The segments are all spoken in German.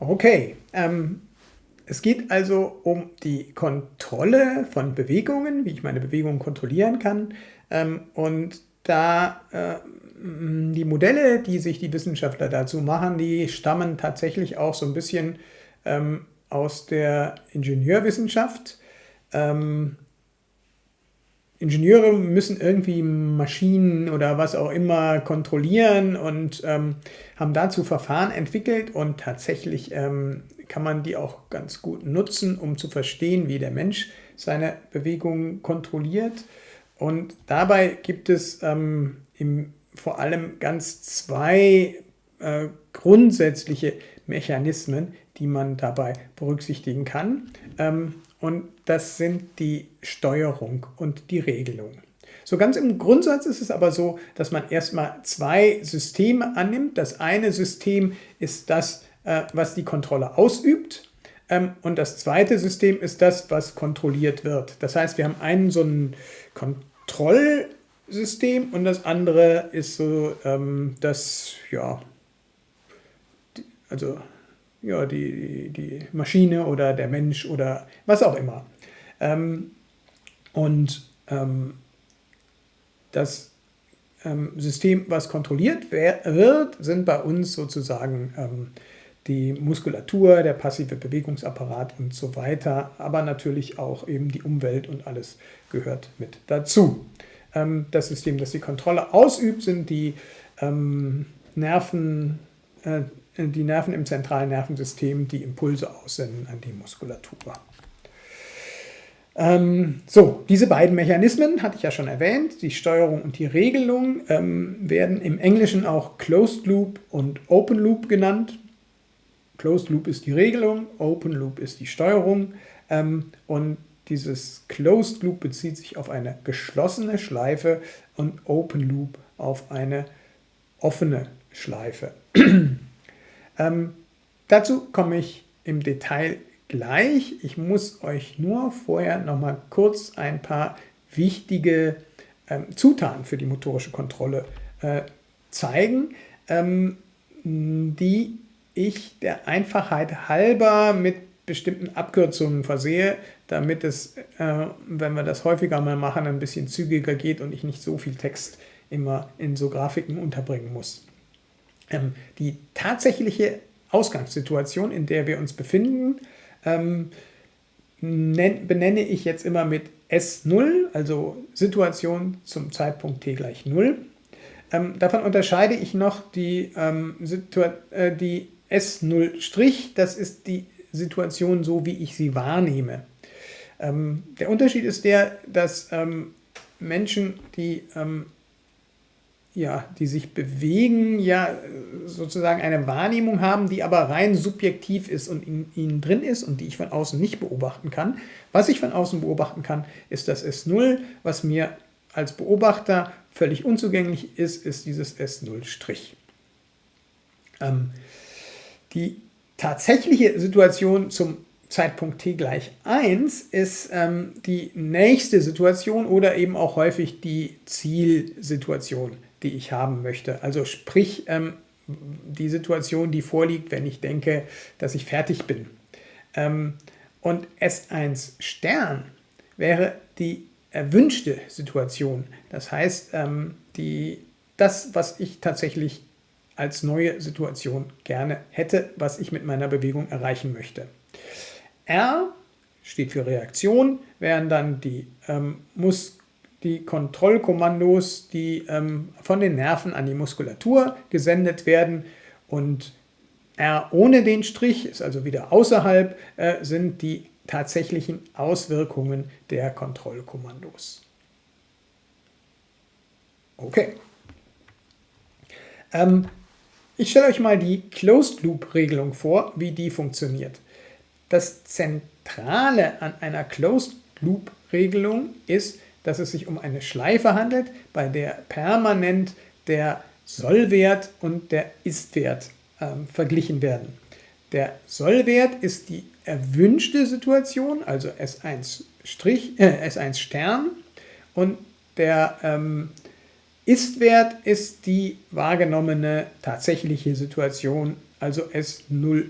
Okay, ähm, es geht also um die Kontrolle von Bewegungen, wie ich meine Bewegungen kontrollieren kann. Ähm, und da äh, die Modelle, die sich die Wissenschaftler dazu machen, die stammen tatsächlich auch so ein bisschen ähm, aus der Ingenieurwissenschaft. Ähm, Ingenieure müssen irgendwie Maschinen oder was auch immer kontrollieren und ähm, haben dazu Verfahren entwickelt und tatsächlich ähm, kann man die auch ganz gut nutzen, um zu verstehen, wie der Mensch seine Bewegungen kontrolliert. Und dabei gibt es ähm, im, vor allem ganz zwei äh, grundsätzliche Mechanismen, die man dabei berücksichtigen kann. Ähm, und das sind die Steuerung und die Regelung. So ganz im Grundsatz ist es aber so, dass man erstmal zwei Systeme annimmt. Das eine System ist das, äh, was die Kontrolle ausübt. Ähm, und das zweite System ist das, was kontrolliert wird. Das heißt, wir haben einen so ein Kontrollsystem und das andere ist so ähm, das, ja, also ja, die, die Maschine oder der Mensch oder was auch immer. Ähm, und ähm, das ähm, System, was kontrolliert wird, sind bei uns sozusagen ähm, die Muskulatur, der passive Bewegungsapparat und so weiter, aber natürlich auch eben die Umwelt und alles gehört mit dazu. Ähm, das System, das die Kontrolle ausübt, sind die ähm, Nerven, äh, die Nerven im zentralen Nervensystem, die Impulse aussenden an die Muskulatur. Ähm, so, diese beiden Mechanismen hatte ich ja schon erwähnt, die Steuerung und die Regelung, ähm, werden im Englischen auch Closed Loop und Open Loop genannt. Closed Loop ist die Regelung, Open Loop ist die Steuerung ähm, und dieses Closed Loop bezieht sich auf eine geschlossene Schleife und Open Loop auf eine offene Schleife. Ähm, dazu komme ich im Detail gleich. Ich muss euch nur vorher noch mal kurz ein paar wichtige ähm, Zutaten für die motorische Kontrolle äh, zeigen, ähm, die ich der Einfachheit halber mit bestimmten Abkürzungen versehe, damit es, äh, wenn wir das häufiger mal machen, ein bisschen zügiger geht und ich nicht so viel Text immer in so Grafiken unterbringen muss. Ähm, die tatsächliche Ausgangssituation, in der wir uns befinden, ähm, benenne ich jetzt immer mit S0, also Situation zum Zeitpunkt t gleich 0. Ähm, davon unterscheide ich noch die, ähm, äh, die S0', das ist die Situation so, wie ich sie wahrnehme. Ähm, der Unterschied ist der, dass ähm, Menschen, die ähm, ja, die sich bewegen, ja sozusagen eine Wahrnehmung haben, die aber rein subjektiv ist und in ihnen drin ist und die ich von außen nicht beobachten kann. Was ich von außen beobachten kann, ist das S0. Was mir als Beobachter völlig unzugänglich ist, ist dieses S0'. Ähm, die tatsächliche Situation zum Zeitpunkt t gleich 1 ist ähm, die nächste Situation oder eben auch häufig die Zielsituation die ich haben möchte. Also sprich ähm, die Situation, die vorliegt, wenn ich denke, dass ich fertig bin. Ähm, und S1 Stern wäre die erwünschte Situation. Das heißt, ähm, die, das, was ich tatsächlich als neue Situation gerne hätte, was ich mit meiner Bewegung erreichen möchte. R steht für Reaktion, wären dann die ähm, Mus die Kontrollkommandos, die ähm, von den Nerven an die Muskulatur gesendet werden und R ohne den Strich, ist also wieder außerhalb, äh, sind die tatsächlichen Auswirkungen der Kontrollkommandos. Okay. Ähm, ich stelle euch mal die Closed-Loop-Regelung vor, wie die funktioniert. Das Zentrale an einer Closed-Loop-Regelung ist, dass es sich um eine Schleife handelt, bei der permanent der Sollwert und der Istwert ähm, verglichen werden. Der Sollwert ist die erwünschte Situation, also S1, Strich, äh, S1 Stern und der ähm, Ist-Wert ist die wahrgenommene tatsächliche Situation, also S0'.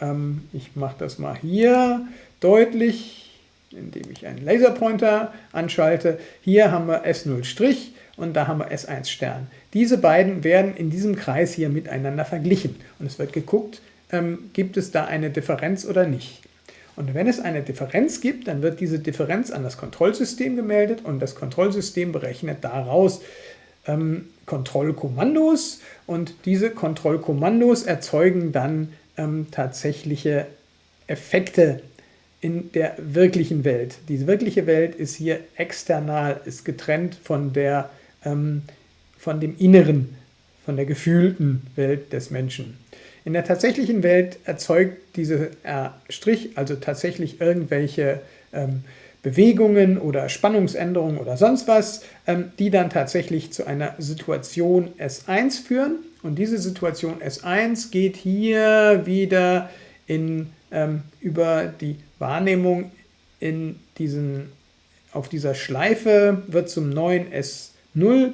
Ähm, ich mache das mal hier deutlich, indem ich einen Laserpointer anschalte. Hier haben wir S0' und da haben wir S1 Stern. Diese beiden werden in diesem Kreis hier miteinander verglichen und es wird geguckt, ähm, gibt es da eine Differenz oder nicht. Und wenn es eine Differenz gibt, dann wird diese Differenz an das Kontrollsystem gemeldet und das Kontrollsystem berechnet daraus ähm, Kontrollkommandos und diese Kontrollkommandos erzeugen dann ähm, tatsächliche Effekte in der wirklichen Welt. Diese wirkliche Welt ist hier external, ist getrennt von, der, ähm, von dem Inneren, von der gefühlten Welt des Menschen. In der tatsächlichen Welt erzeugt diese R', also tatsächlich irgendwelche ähm, Bewegungen oder Spannungsänderungen oder sonst was, ähm, die dann tatsächlich zu einer Situation S1 führen. Und diese Situation S1 geht hier wieder in, ähm, über die Wahrnehmung in diesen, auf dieser Schleife, wird zum neuen S0,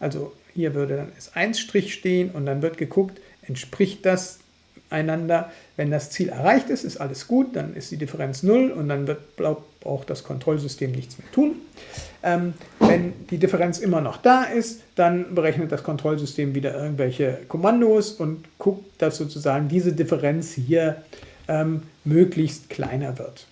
also hier würde dann S1' stehen und dann wird geguckt, entspricht das einander. Wenn das Ziel erreicht ist, ist alles gut, dann ist die Differenz 0 und dann wird, braucht das Kontrollsystem nichts mehr tun. Ähm, wenn die Differenz immer noch da ist, dann berechnet das Kontrollsystem wieder irgendwelche Kommandos und guckt, dass sozusagen diese Differenz hier ähm, möglichst kleiner wird.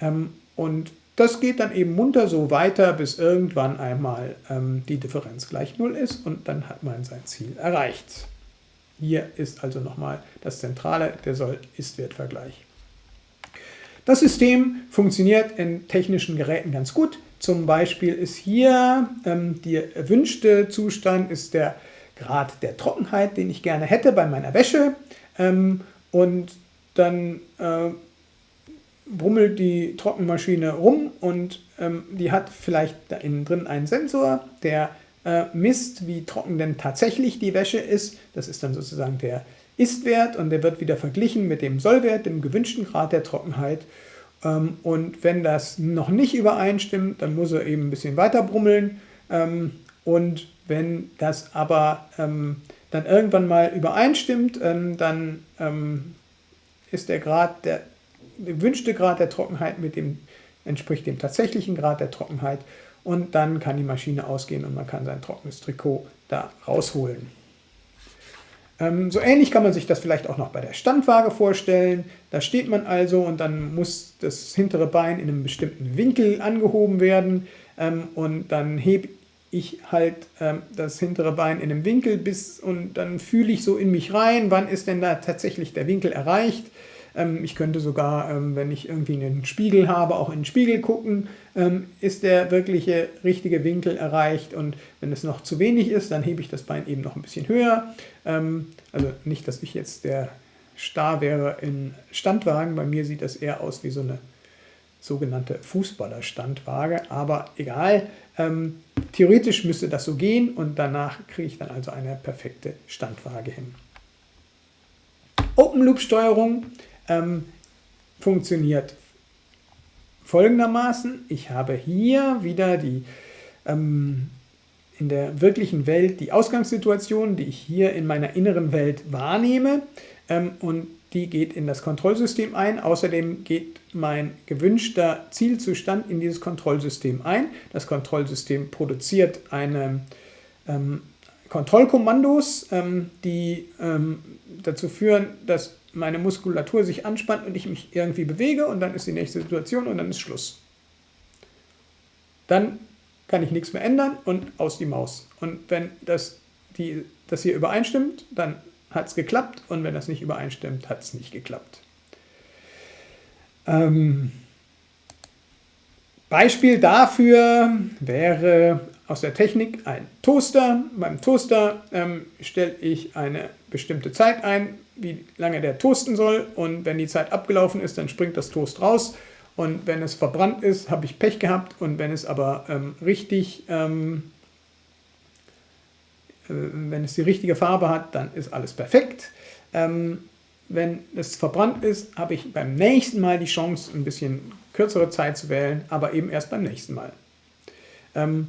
Ähm, und das geht dann eben munter so weiter, bis irgendwann einmal ähm, die Differenz gleich 0 ist und dann hat man sein Ziel erreicht. Hier ist also nochmal das Zentrale, der Soll-Ist-Wert-Vergleich. Das System funktioniert in technischen Geräten ganz gut. Zum Beispiel ist hier ähm, der erwünschte Zustand, ist der Grad der Trockenheit, den ich gerne hätte bei meiner Wäsche. Ähm, und dann äh, brummelt die Trockenmaschine rum und ähm, die hat vielleicht da innen drin einen Sensor, der äh, misst, wie trocken denn tatsächlich die Wäsche ist. Das ist dann sozusagen der Ist-Wert und der wird wieder verglichen mit dem Sollwert, dem gewünschten Grad der Trockenheit. Ähm, und wenn das noch nicht übereinstimmt, dann muss er eben ein bisschen weiter brummeln. Ähm, und wenn das aber ähm, dann irgendwann mal übereinstimmt, ähm, dann ähm, ist der Grad der, gewünschte Grad der Trockenheit mit dem entspricht dem tatsächlichen Grad der Trockenheit und dann kann die Maschine ausgehen und man kann sein trockenes Trikot da rausholen. Ähm, so ähnlich kann man sich das vielleicht auch noch bei der Standwaage vorstellen. Da steht man also und dann muss das hintere Bein in einem bestimmten Winkel angehoben werden ähm, und dann hebe ich halt ähm, das hintere Bein in einem Winkel bis und dann fühle ich so in mich rein, wann ist denn da tatsächlich der Winkel erreicht? Ähm, ich könnte sogar, ähm, wenn ich irgendwie einen Spiegel habe, auch in den Spiegel gucken, ähm, ist der wirkliche richtige Winkel erreicht? Und wenn es noch zu wenig ist, dann hebe ich das Bein eben noch ein bisschen höher. also nicht, dass ich jetzt der Star wäre in Standwagen, bei mir sieht das eher aus wie so eine sogenannte Fußballerstandwaage, aber egal, ähm, theoretisch müsste das so gehen und danach kriege ich dann also eine perfekte Standwaage hin. Open Loop Steuerung ähm, funktioniert folgendermaßen. Ich habe hier wieder die ähm, in der wirklichen Welt die Ausgangssituation, die ich hier in meiner inneren Welt wahrnehme ähm, und die geht in das Kontrollsystem ein. Außerdem geht mein gewünschter Zielzustand in dieses Kontrollsystem ein. Das Kontrollsystem produziert eine ähm, Kontrollkommandos, ähm, die ähm, dazu führen, dass meine Muskulatur sich anspannt und ich mich irgendwie bewege und dann ist die nächste Situation und dann ist Schluss. Dann kann ich nichts mehr ändern und aus die Maus. Und wenn das, die, das hier übereinstimmt, dann hat es geklappt und wenn das nicht übereinstimmt, hat es nicht geklappt. Ähm, Beispiel dafür wäre aus der Technik ein Toaster. Beim Toaster ähm, stelle ich eine bestimmte Zeit ein, wie lange der toasten soll und wenn die Zeit abgelaufen ist, dann springt das Toast raus und wenn es verbrannt ist, habe ich Pech gehabt und wenn es aber ähm, richtig, ähm, äh, wenn es die richtige Farbe hat, dann ist alles perfekt. Ähm, wenn es verbrannt ist, habe ich beim nächsten Mal die Chance, ein bisschen kürzere Zeit zu wählen, aber eben erst beim nächsten Mal. Ähm,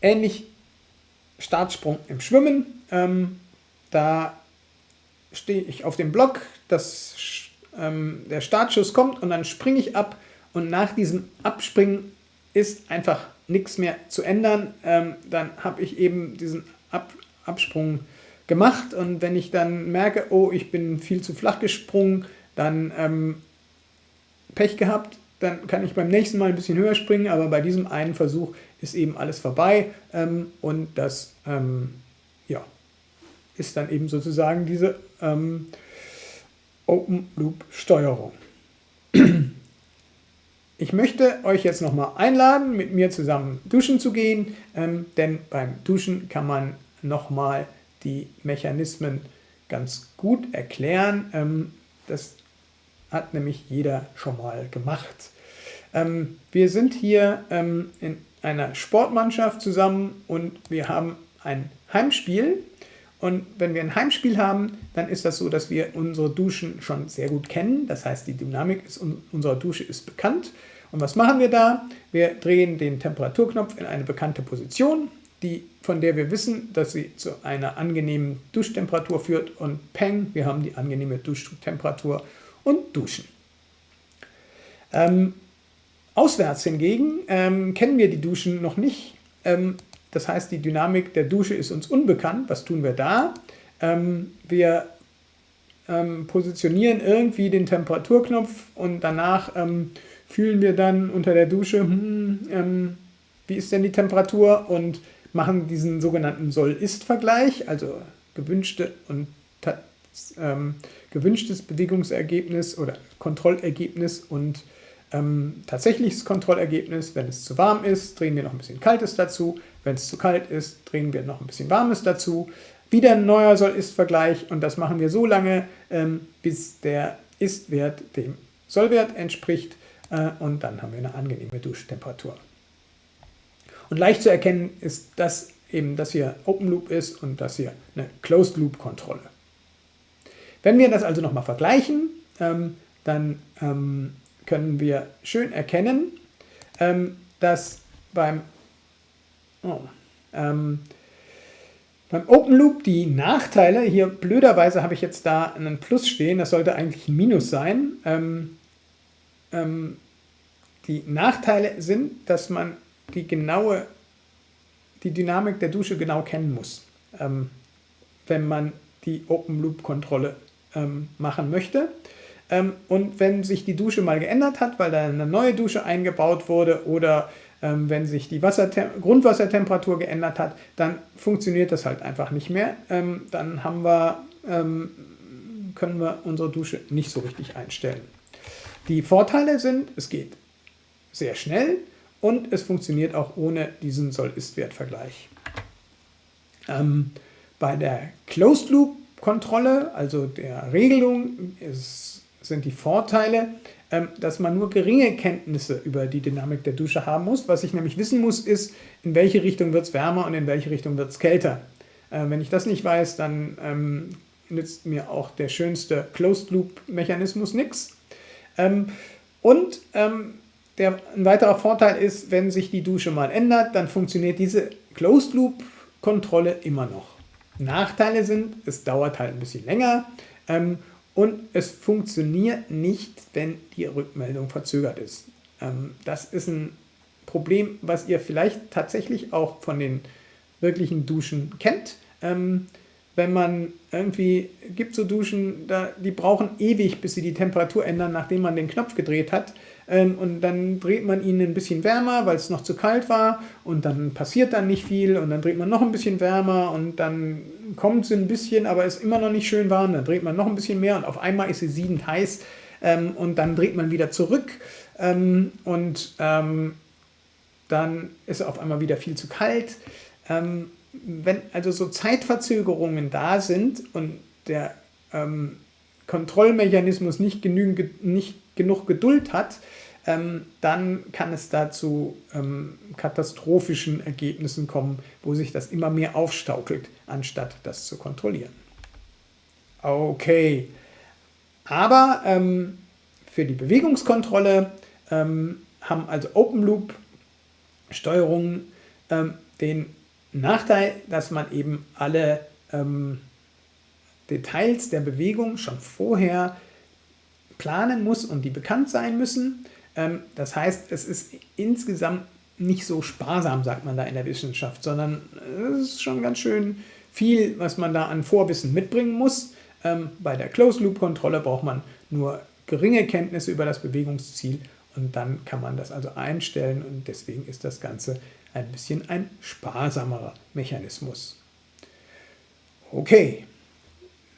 ähnlich Startsprung im Schwimmen. Ähm, da stehe ich auf dem Block, das, ähm, der Startschuss kommt und dann springe ich ab und nach diesem Abspringen ist einfach nichts mehr zu ändern. Ähm, dann habe ich eben diesen ab Absprung gemacht und wenn ich dann merke, oh, ich bin viel zu flach gesprungen, dann ähm, Pech gehabt, dann kann ich beim nächsten Mal ein bisschen höher springen, aber bei diesem einen Versuch ist eben alles vorbei ähm, und das ähm, ja, ist dann eben sozusagen diese ähm, Open Loop Steuerung. Ich möchte euch jetzt nochmal einladen, mit mir zusammen duschen zu gehen, ähm, denn beim Duschen kann man nochmal die Mechanismen ganz gut erklären. Ähm, das hat nämlich jeder schon mal gemacht. Ähm, wir sind hier ähm, in einer Sportmannschaft zusammen und wir haben ein Heimspiel. Und wenn wir ein Heimspiel haben, dann ist das so, dass wir unsere Duschen schon sehr gut kennen. Das heißt, die Dynamik ist, unserer Dusche ist bekannt. Und was machen wir da? Wir drehen den Temperaturknopf in eine bekannte Position, die, von der wir wissen, dass sie zu einer angenehmen Duschtemperatur führt. Und peng, wir haben die angenehme Duschtemperatur und duschen. Ähm, auswärts hingegen ähm, kennen wir die Duschen noch nicht. Ähm, das heißt, die Dynamik der Dusche ist uns unbekannt. Was tun wir da? Ähm, wir ähm, positionieren irgendwie den Temperaturknopf und danach ähm, fühlen wir dann unter der Dusche, hm, wie ist denn die Temperatur und machen diesen sogenannten Soll-Ist-Vergleich, also gewünschte und ähm, gewünschtes Bewegungsergebnis oder Kontrollergebnis und ähm, tatsächliches Kontrollergebnis. Wenn es zu warm ist, drehen wir noch ein bisschen Kaltes dazu. Wenn es zu kalt ist, drehen wir noch ein bisschen Warmes dazu. Wieder ein neuer Soll-Ist-Vergleich und das machen wir so lange, ähm, bis der Ist-Wert dem Sollwert entspricht äh, und dann haben wir eine angenehme Duschtemperatur. Und leicht zu erkennen ist das eben, dass hier Open Loop ist und das hier eine Closed Loop Kontrolle. Wenn wir das also nochmal vergleichen, ähm, dann ähm, können wir schön erkennen, ähm, dass beim, oh, ähm, beim Open Loop die Nachteile, hier blöderweise habe ich jetzt da einen Plus stehen, das sollte eigentlich ein Minus sein. Ähm, ähm, die Nachteile sind, dass man die genaue, die Dynamik der Dusche genau kennen muss, ähm, wenn man die Open Loop Kontrolle ähm, machen möchte. Ähm, und wenn sich die Dusche mal geändert hat, weil da eine neue Dusche eingebaut wurde oder ähm, wenn sich die Grundwassertemperatur geändert hat, dann funktioniert das halt einfach nicht mehr. Ähm, dann haben wir, ähm, können wir unsere Dusche nicht so richtig einstellen. Die Vorteile sind, es geht sehr schnell und es funktioniert auch ohne diesen Soll-Ist-Wert-Vergleich. Ähm, bei der Closed Loop Kontrolle, also der Regelung, ist, sind die Vorteile, ähm, dass man nur geringe Kenntnisse über die Dynamik der Dusche haben muss. Was ich nämlich wissen muss, ist, in welche Richtung wird es wärmer und in welche Richtung wird es kälter. Äh, wenn ich das nicht weiß, dann ähm, nützt mir auch der schönste Closed-Loop-Mechanismus nichts. Ähm, und ähm, der, ein weiterer Vorteil ist, wenn sich die Dusche mal ändert, dann funktioniert diese Closed-Loop-Kontrolle immer noch. Nachteile sind, es dauert halt ein bisschen länger ähm, und es funktioniert nicht, wenn die Rückmeldung verzögert ist. Ähm, das ist ein Problem, was ihr vielleicht tatsächlich auch von den wirklichen Duschen kennt. Ähm, wenn man irgendwie, gibt so Duschen, da, die brauchen ewig, bis sie die Temperatur ändern, nachdem man den Knopf gedreht hat. Ähm, und dann dreht man ihn ein bisschen wärmer, weil es noch zu kalt war. Und dann passiert dann nicht viel. Und dann dreht man noch ein bisschen wärmer. Und dann kommt sie ein bisschen, aber ist immer noch nicht schön warm, dann dreht man noch ein bisschen mehr und auf einmal ist sie siedend heiß. Ähm, und dann dreht man wieder zurück. Ähm, und dann ist auf einmal wieder viel zu kalt. wenn also so Zeitverzögerungen da sind und der Kontrollmechanismus nicht, genügend, nicht genug Geduld hat, ähm, dann kann es da zu ähm, katastrophischen Ergebnissen kommen, wo sich das immer mehr aufstaukelt, anstatt das zu kontrollieren. Okay, aber ähm, für die Bewegungskontrolle ähm, haben also Open Loop Steuerungen ähm, den Nachteil, dass man eben alle ähm, Details der Bewegung schon vorher planen muss und die bekannt sein müssen. Ähm, das heißt, es ist insgesamt nicht so sparsam, sagt man da in der Wissenschaft, sondern es ist schon ganz schön viel, was man da an Vorwissen mitbringen muss. Ähm, bei der Closed-Loop-Kontrolle braucht man nur geringe Kenntnisse über das Bewegungsziel und dann kann man das also einstellen und deswegen ist das Ganze ein bisschen ein sparsamerer Mechanismus. Okay,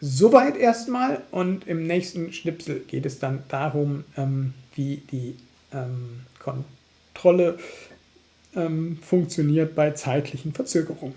soweit erstmal und im nächsten Schnipsel geht es dann darum, ähm, wie die ähm, Kontrolle ähm, funktioniert bei zeitlichen Verzögerungen.